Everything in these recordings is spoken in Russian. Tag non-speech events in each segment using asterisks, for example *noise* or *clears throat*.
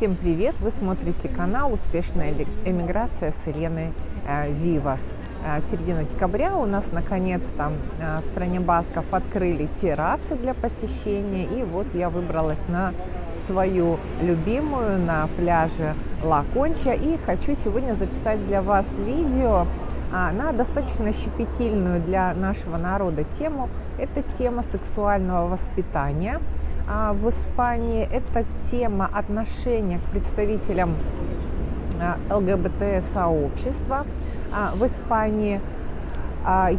Всем привет! Вы смотрите канал «Успешная эмиграция» с Еленой э, Вивас. Э, середина декабря у нас наконец-то э, в стране Басков открыли террасы для посещения. И вот я выбралась на свою любимую на пляже Ла Конча. И хочу сегодня записать для вас видео на достаточно щепетильную для нашего народа тему. Это тема сексуального воспитания – а, в Испании это тема отношения к представителям а, ЛГБТ-сообщества а, в Испании.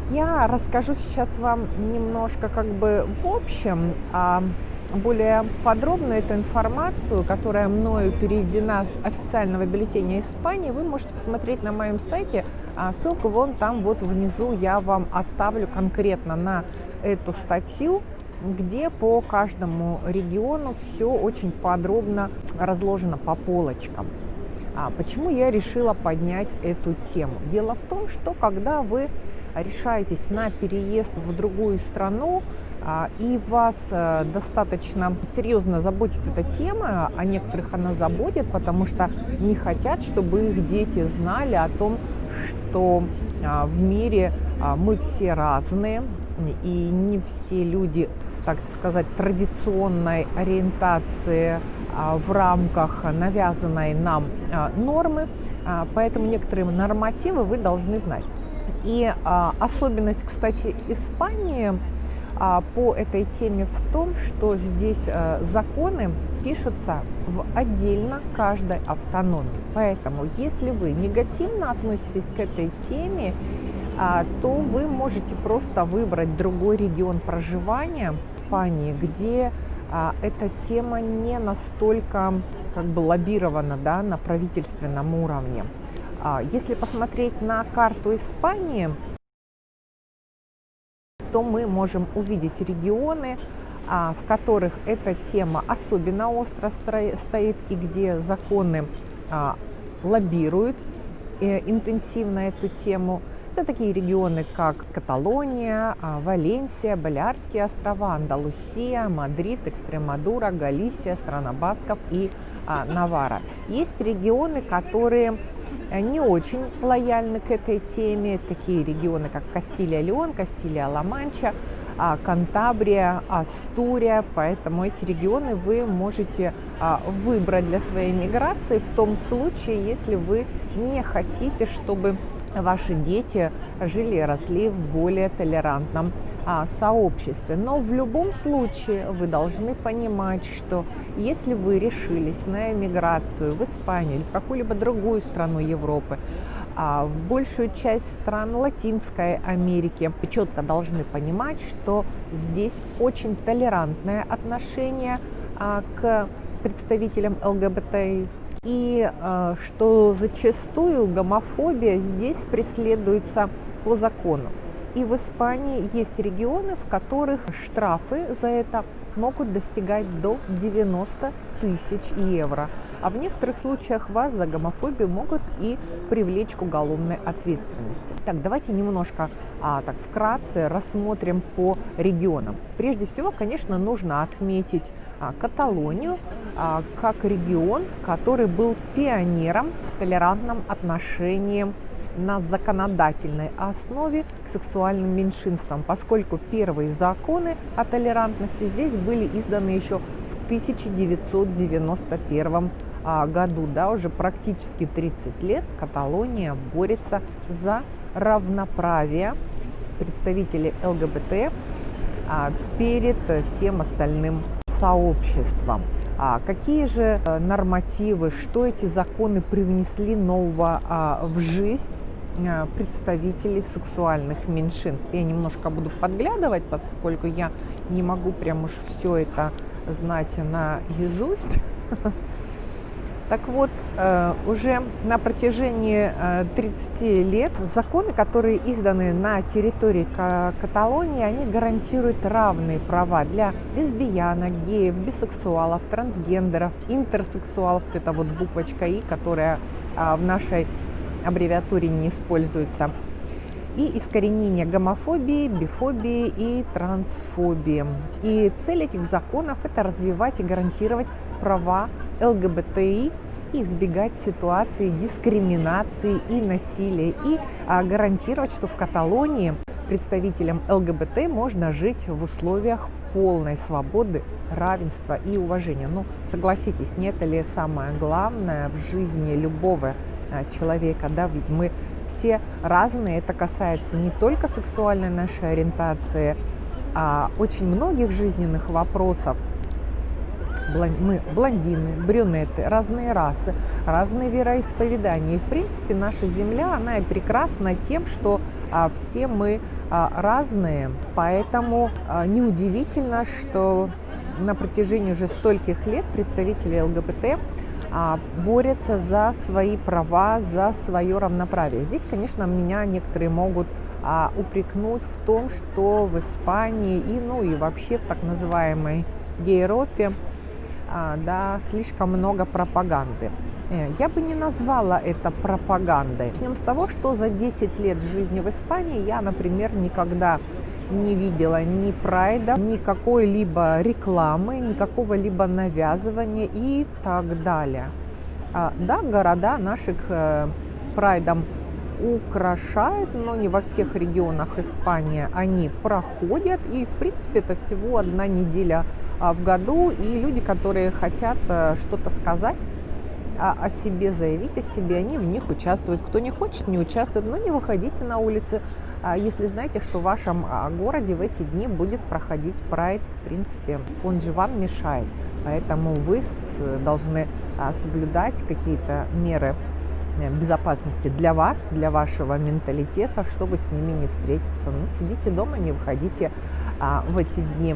Я расскажу сейчас вам немножко как бы в общем, более подробно эту информацию, которая мною переведена с официального бюллетеня Испании, вы можете посмотреть на моем сайте. Ссылку вон там вот внизу я вам оставлю конкретно на эту статью где по каждому региону все очень подробно разложено по полочкам. А почему я решила поднять эту тему? Дело в том, что когда вы решаетесь на переезд в другую страну, а, и вас а, достаточно серьезно заботит эта тема, а некоторых она заботит, потому что не хотят, чтобы их дети знали о том, что а, в мире мы все разные, и не все люди так сказать, традиционной ориентации а, в рамках навязанной нам а, нормы, а, поэтому некоторые нормативы вы должны знать. И особенность, кстати, Испании по этой теме в том, что здесь законы пишутся в отдельно каждой автономии. Поэтому, если вы негативно относитесь к этой теме а, то вы можете просто выбрать другой регион проживания Испании, где а, эта тема не настолько как бы лоббирована да, на правительственном уровне. А, если посмотреть на карту Испании, то мы можем увидеть регионы, в которых эта тема особенно остро стоит и где законы лоббируют э, интенсивно эту тему. Это такие регионы, как Каталония, а, Валенсия, Балиарские острова, Андалусия, Мадрид, Экстремадура, Галисия, страна Басков и а, Навара. Есть регионы, которые не очень лояльны к этой теме, такие регионы, как Кастилия-Леон, Кастилия-Ла-Манча, а, Кантабрия, Астурия, поэтому эти регионы вы можете выбрать для своей миграции в том случае, если вы не хотите, чтобы ваши дети жили и росли в более толерантном а, сообществе. Но в любом случае вы должны понимать, что если вы решились на эмиграцию в Испанию или в какую-либо другую страну Европы, а, в большую часть стран Латинской Америки, вы четко должны понимать, что здесь очень толерантное отношение а, к представителям ЛГБТ и э, что зачастую гомофобия здесь преследуется по закону. И в Испании есть регионы, в которых штрафы за это могут достигать до 90 тысяч евро. А в некоторых случаях вас за гомофобию могут и привлечь к уголовной ответственности. Так, давайте немножко а, так вкратце рассмотрим по регионам. Прежде всего, конечно, нужно отметить а, Каталонию а, как регион, который был пионером в толерантном отношении на законодательной основе к сексуальным меньшинствам, поскольку первые законы о толерантности здесь были изданы еще в 1991 а, году. Да, уже практически 30 лет Каталония борется за равноправие представителей ЛГБТ а, перед всем остальным сообществом. А какие же э, нормативы, что эти законы привнесли нового а, в жизнь представителей сексуальных меньшинств. Я немножко буду подглядывать, поскольку я не могу прям уж все это знать на наизусть. *laughs* Так вот, э, уже на протяжении 30 э, лет законы, которые изданы на территории Каталонии, они гарантируют равные права для лесбиянок, геев, бисексуалов, трансгендеров, интерсексуалов. Вот это вот буквочка «и», которая а, в нашей аббревиатуре не используется. И искоренение гомофобии, бифобии и трансфобии. И цель этих законов – это развивать и гарантировать права ЛГБТИ и избегать ситуации дискриминации и насилия и а, гарантировать, что в Каталонии представителям ЛГБТ можно жить в условиях полной свободы, равенства и уважения. Ну, согласитесь, не это ли самое главное в жизни любого человека, да, ведь мы все разные, это касается не только сексуальной нашей ориентации, а очень многих жизненных вопросов, мы блондины, брюнеты, разные расы, разные вероисповедания. И, в принципе, наша Земля, она и прекрасна тем, что а, все мы а, разные. Поэтому а, неудивительно, что на протяжении уже стольких лет представители ЛГБТ а, борются за свои права, за свое равноправие. Здесь, конечно, меня некоторые могут а, упрекнуть в том, что в Испании и, ну и вообще в так называемой Европе а, да, слишком много пропаганды. Э, я бы не назвала это пропагандой. Начнем с того, что за 10 лет жизни в Испании я, например, никогда не видела ни прайда, ни какой-либо рекламы, никакого либо навязывания и так далее. А, да, города наших э, прайдом украшают, но не во всех регионах Испании они проходят. И, в принципе, это всего одна неделя а, в году. И люди, которые хотят э, что-то сказать, о себе заявить, о себе, они в них участвуют. Кто не хочет, не участвует, но не выходите на улицы, а если знаете, что в вашем а, городе в эти дни будет проходить прайд, в принципе, он же вам мешает. Поэтому вы должны соблюдать какие-то меры Э, безопасности для вас, для вашего менталитета, чтобы с ними не встретиться. Ну, сидите дома, не выходите а, в эти дни.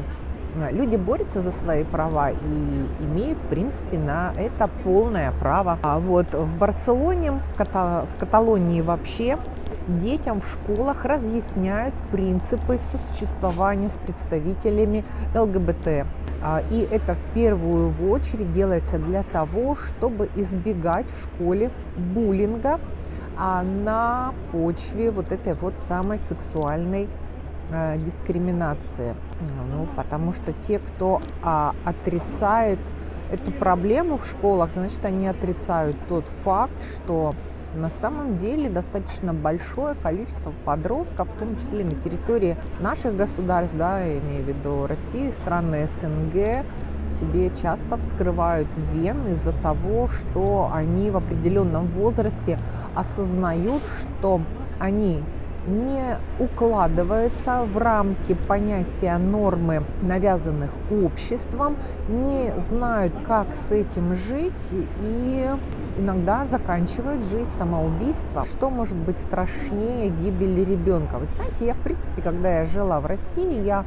Люди борются за свои права и имеют, в принципе, на это полное право. А вот в Барселоне, в, Ката в Каталонии вообще детям в школах разъясняют принципы сосуществования с представителями ЛГБТ. А, и это в первую очередь делается для того, чтобы избегать в школе буллинга а, на почве вот этой вот самой сексуальной а, дискриминации. Ну, потому что те, кто отрицает эту проблему в школах, значит, они отрицают тот факт, что на самом деле достаточно большое количество подростков, в том числе на территории наших государств, да, я имею в виду Россию, страны СНГ, себе часто вскрывают вены из-за того, что они в определенном возрасте осознают, что они не укладывается в рамки понятия нормы, навязанных обществом, не знают, как с этим жить и иногда заканчивают жизнь самоубийством. Что может быть страшнее гибели ребенка? Вы знаете, я, в принципе, когда я жила в России, я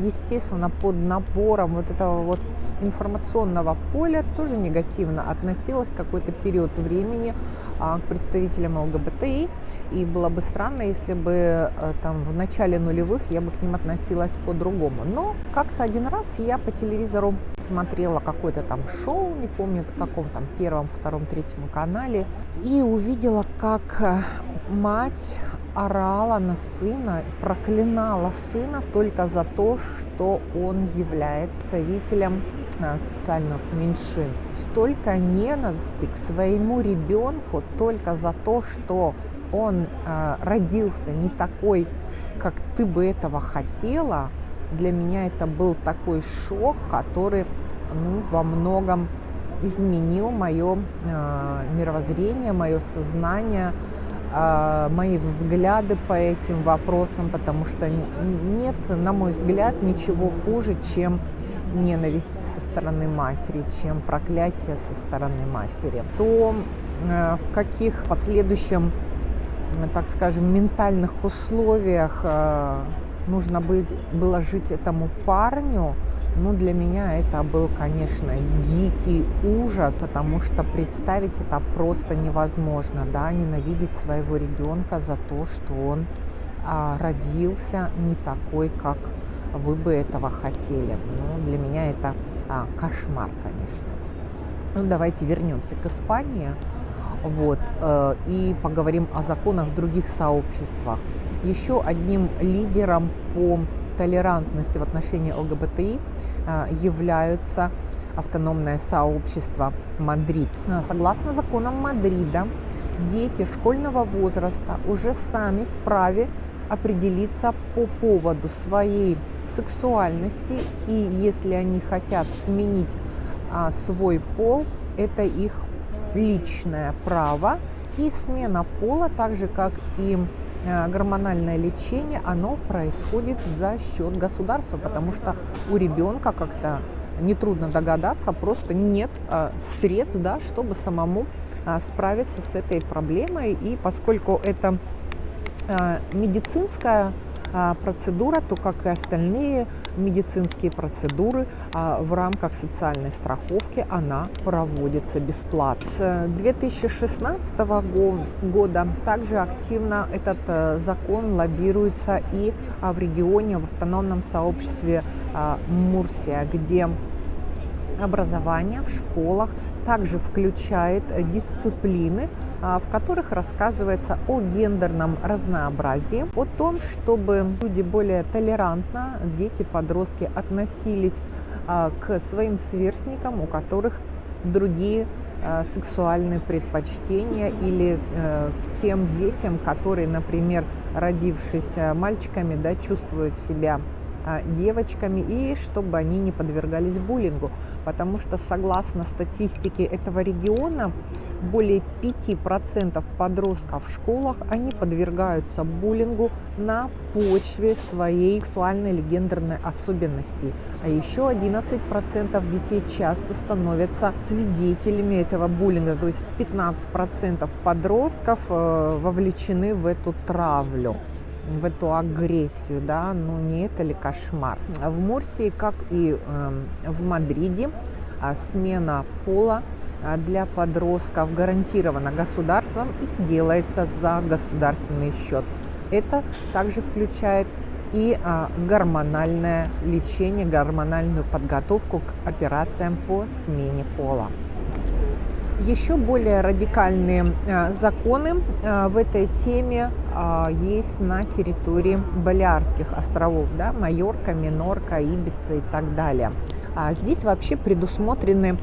естественно, под напором вот этого вот информационного поля тоже негативно относилась какой-то период времени а, к представителям ЛГБТИ. И было бы странно, если бы э, там в начале нулевых я бы к ним относилась по-другому. Но как-то один раз я по телевизору смотрела какое-то там шоу, не помню, в каком там первом, втором, третьем канале, и увидела, как э, мать орала на сына, проклинала сына только за то, что он является представителем а, социальных меньшинств. Столько ненависти к своему ребенку только за то, что он э, родился не такой, как ты бы этого хотела, для меня это был такой шок, который ну, во многом изменил мое э, мировоззрение, мое сознание, а, мои взгляды по этим вопросам, потому что нет, на мой взгляд, ничего хуже, чем ненависть со стороны матери, чем проклятие со стороны матери. То э, в каких последующем, так скажем, ментальных условиях нужно было жить этому парню – ну, для меня это был, конечно, дикий ужас, потому что представить это просто невозможно, да, ненавидеть своего ребенка за то, что он а, родился не такой, как вы бы этого хотели. Ну, для меня это а, кошмар, конечно. Ну, давайте вернемся к Испании вот, э, и поговорим о законах в других сообществах. Еще одним лидером по толерантности в отношении ЛГБТИ а, являются автономное сообщество Мадрид. Согласно законам Мадрида, дети школьного возраста уже сами вправе определиться по поводу своей сексуальности и если они хотят сменить а, свой пол, это их личное право. И смена пола, так же как и а, гормональное лечение, оно происходит за счет государства, потому что у ребенка как-то нетрудно догадаться, просто нет а, средств, да, чтобы самому а, справиться с этой проблемой. И поскольку это медицинская процедура, то как и остальные медицинские процедуры а, в рамках социальной страховки она проводится бесплатно. С 2016 года также активно этот э, закон лоббируется и в регионе, в автономном сообществе Мурсия, где образование в школах также включает дисциплины, а, в которых рассказывается о гендерном разнообразии, о том, чтобы люди более толерантно, дети, подростки относились а, к своим сверстникам, у которых другие а, сексуальные предпочтения или э, к тем детям, которые, например, родившись мальчиками, да, чувствуют себя девочками и чтобы они не подвергались буллингу. Потому что согласно статистике этого региона, более 5% подростков в школах, они подвергаются буллингу на почве своей сексуальной или гендерной особенности. А еще 11% детей часто становятся свидетелями этого буллинга. То есть 15% подростков э, вовлечены в эту травлю в эту агрессию, да, ну не это ли кошмар. В Мурсии, как и э, в Мадриде, э, смена пола а, для подростков гарантирована государством и делается за государственный счет. Это также включает и а, гормональное лечение, гормональную подготовку к операциям по смене пола. Еще более радикальные а, законы а, в этой теме а, есть на территории Балиарских островов, да, Майорка, Минорка, Ибица и так далее. Здесь вообще предусмотрены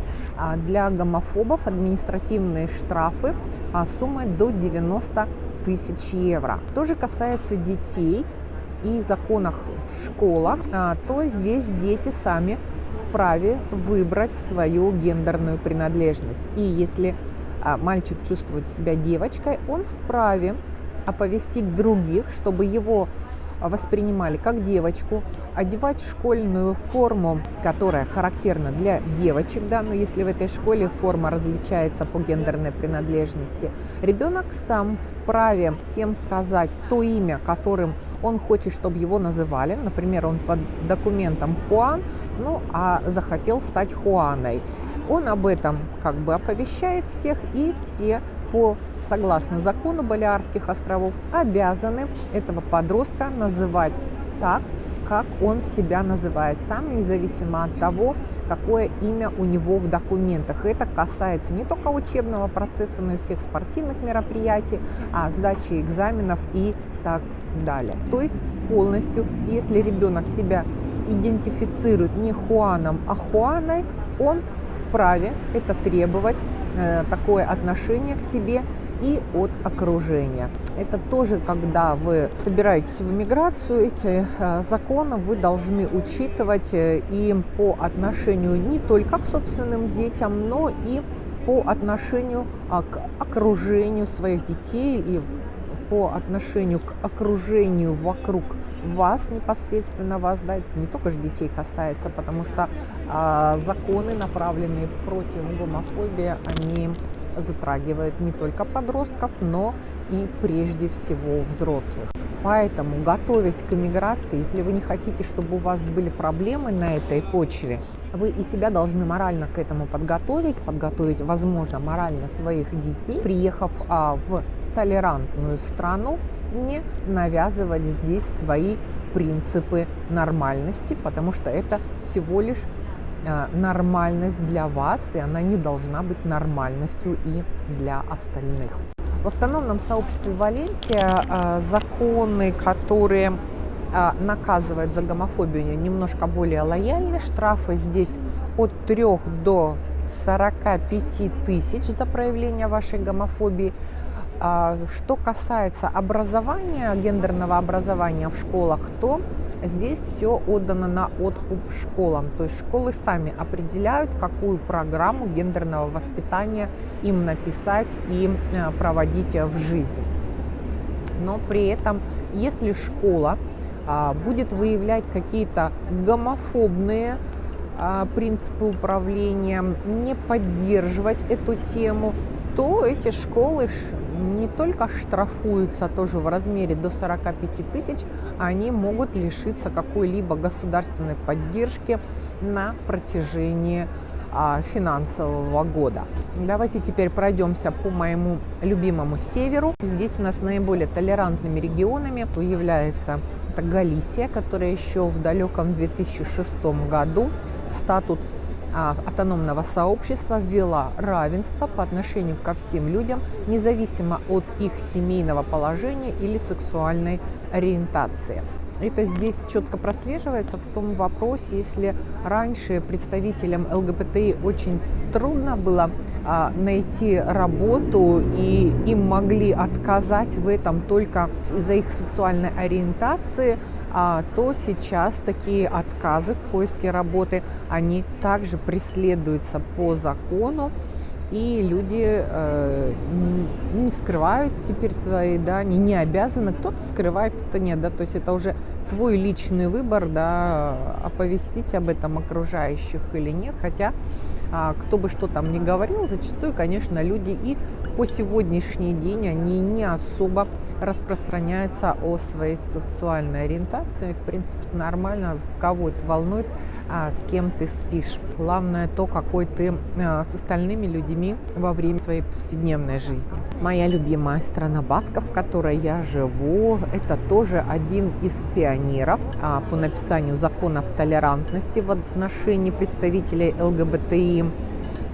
для гомофобов административные штрафы суммой до 90 тысяч евро. То же касается детей и законах в школах, то здесь дети сами вправе выбрать свою гендерную принадлежность. И если а, мальчик чувствует себя девочкой, он вправе оповестить других, чтобы его воспринимали как девочку, одевать школьную форму, которая характерна для девочек, да, но если в этой школе форма различается по гендерной принадлежности, ребенок сам вправе всем сказать то имя, которым он хочет, чтобы его называли, например, он под документом Хуан, ну, а захотел стать Хуаной. Он об этом как бы оповещает всех, и все по, согласно закону Балиарских островов, обязаны этого подростка называть так, как он себя называет сам, независимо от того, какое имя у него в документах. Это касается не только учебного процесса, но и всех спортивных мероприятий, а сдачи экзаменов и так далее. То есть полностью, если ребенок себя идентифицирует не Хуаном, а Хуаной, он вправе это требовать, э, такое отношение к себе и от окружения. Это тоже, когда вы собираетесь в миграцию, эти э, законы вы должны учитывать э, и по отношению не только к собственным детям, но и по отношению а, к окружению своих детей и по отношению к окружению вокруг вас непосредственно вас, да, не только же детей касается, потому что а, законы, направленные против гомофобии, они затрагивают не только подростков, но и прежде всего взрослых. Поэтому, готовясь к иммиграции, если вы не хотите, чтобы у вас были проблемы на этой почве, вы и себя должны морально к этому подготовить, подготовить, возможно, морально своих детей, приехав а, в толерантную страну, не навязывать здесь свои принципы нормальности, потому что это всего лишь а, нормальность для вас, и она не должна быть нормальностью и для остальных. В автономном сообществе Валенсия а, законы, которые а, наказывают за гомофобию немножко более лояльны. Штрафы здесь от 3 до 45 тысяч за проявление вашей гомофобии. А, что касается образования, гендерного образования в школах, то здесь все отдано на откуп школам. То есть школы сами определяют, какую программу гендерного воспитания им написать и э, проводить в жизнь. Но при этом, если школа а, будет выявлять какие-то гомофобные а, принципы управления, не поддерживать эту тему, то эти школы не только штрафуются тоже в размере до 45 тысяч, они могут лишиться какой-либо государственной поддержки на протяжении а, финансового года. Давайте теперь пройдемся по моему любимому северу. Здесь у нас наиболее толерантными регионами является Галисия, которая еще в далеком 2006 году статут автономного сообщества ввела равенство по отношению ко всем людям, независимо от их семейного положения или сексуальной ориентации. Это здесь четко прослеживается в том вопросе, если раньше представителям ЛГБТИ очень трудно было а, найти работу, и им могли отказать в этом только из-за их сексуальной ориентации – а, то сейчас такие отказы в поиске работы, они также преследуются по закону, и люди э, не скрывают теперь свои, да, они не обязаны, кто-то скрывает, кто-то нет, да, то есть это уже твой личный выбор, да, оповестить об этом окружающих или нет, хотя а, кто бы что там ни говорил, зачастую, конечно, люди и по сегодняшний день они не особо распространяются о своей сексуальной ориентации. В принципе, нормально, кого это волнует, а, с кем ты спишь. Главное то, какой ты а, с остальными людьми во время своей повседневной жизни. Моя любимая страна Басков, в которой я живу, это тоже один из пионеров а, по написанию законов толерантности в отношении представителей ЛГБТИ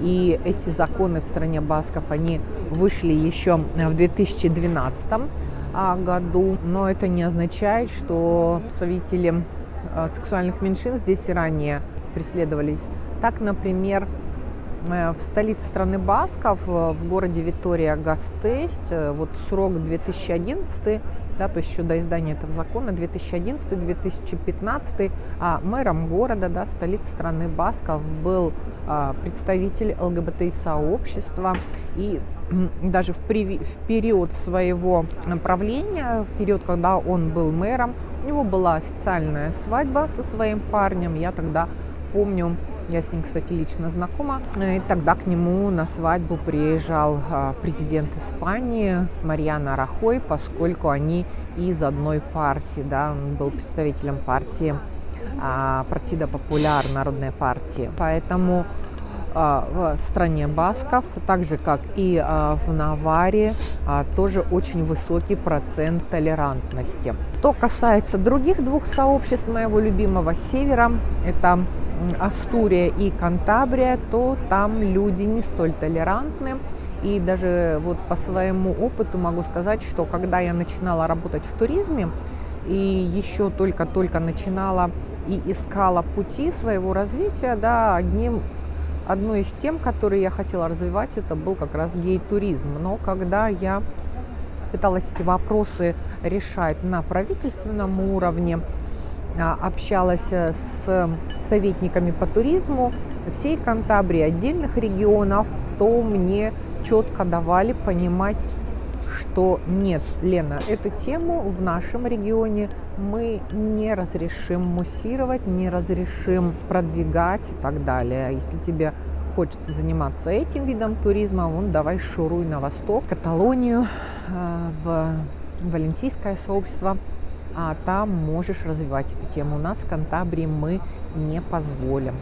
и эти законы в стране Басков, они вышли еще в 2012 а, году, но это не означает, что представители а, сексуальных меньшинств здесь и ранее преследовались. Так, например, э, в столице страны Басков, э, в городе Витория Гастесть, э, вот срок 2011 да, то есть еще до издания этого закона, 2011-2015, а мэром города, да, столицы страны Басков был а, представитель ЛГБТ-сообщества, и *clears throat* даже в, в период своего правления, в период, когда он был мэром, у него была официальная свадьба со своим парнем, я тогда помню, я с ним, кстати, лично знакома. И тогда к нему на свадьбу приезжал а, президент Испании Марьяна Рахой, поскольку они из одной партии, да, он был представителем партии а, Партида Популяр, Народной партии. Поэтому в стране Басков, так же как и в Наваре, тоже очень высокий процент толерантности. Что касается других двух сообществ моего любимого севера, это Астурия и Кантабрия, то там люди не столь толерантны. И даже вот по своему опыту могу сказать, что когда я начинала работать в туризме и еще только-только начинала и искала пути своего развития, да, одним, одной из тем, которые я хотела развивать, это был как раз гей-туризм. Но когда я пыталась эти вопросы решать на правительственном уровне, а, общалась э, с советниками по туризму всей Кантабрии, отдельных регионов, то мне четко давали понимать, что нет, Лена, эту тему в нашем регионе мы не разрешим муссировать, не разрешим продвигать и так далее. Если тебе хочется заниматься этим видом туризма, вон давай шуруй на восток, Каталонию, э, в Валенсийское сообщество – а там можешь развивать эту тему. У нас в Кантабрии мы не позволим.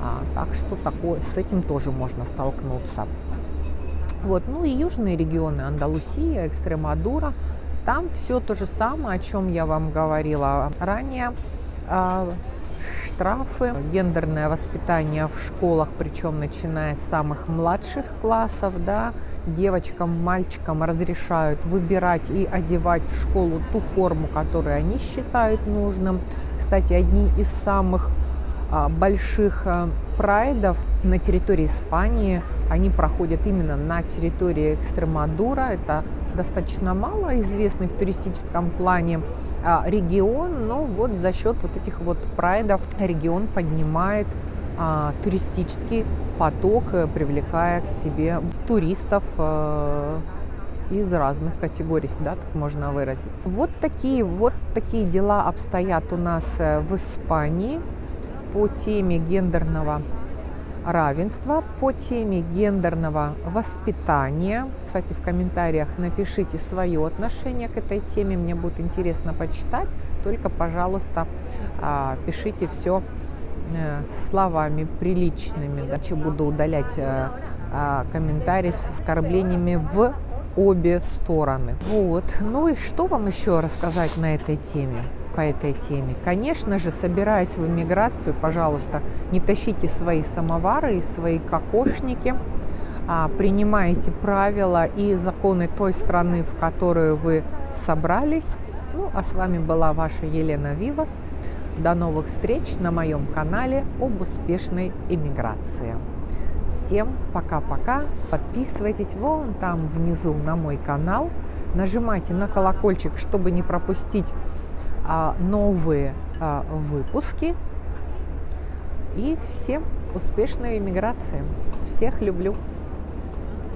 А, так что такое, с этим тоже можно столкнуться. Вот. Ну и южные регионы, Андалусия, Экстремадура, там все то же самое, о чем я вам говорила ранее. А, штрафы, гендерное воспитание в школах, причем начиная с самых младших классов, да, девочкам, мальчикам разрешают выбирать и одевать в школу ту форму, которую они считают нужным. Кстати, одни из самых а, больших а, прайдов на территории Испании, они проходят именно на территории Экстремадура. Это достаточно мало известный в туристическом плане а, регион, но вот за счет вот этих вот прайдов регион поднимает а, туристический поток, э, привлекая к себе туристов э, из разных категорий, да, так можно выразиться. Вот такие, вот такие дела обстоят у нас э, в Испании по теме гендерного равенства, по теме гендерного воспитания. Кстати, в комментариях напишите свое отношение к этой теме, мне будет интересно почитать. Только, пожалуйста, а, пишите все э, словами приличными. Иначе буду удалять э, а, комментарии с оскорблениями в обе стороны. Вот. Ну и что вам еще рассказать на этой теме? По этой теме. Конечно же, собираясь в эмиграцию, пожалуйста, не тащите свои самовары и свои кокошники, а принимайте правила и законы той страны, в которую вы собрались. Ну, а с вами была ваша Елена Вивас. До новых встреч на моем канале об успешной эмиграции. Всем пока-пока. Подписывайтесь вон там внизу на мой канал. Нажимайте на колокольчик, чтобы не пропустить новые а, выпуски. И всем успешной иммиграции. Всех люблю.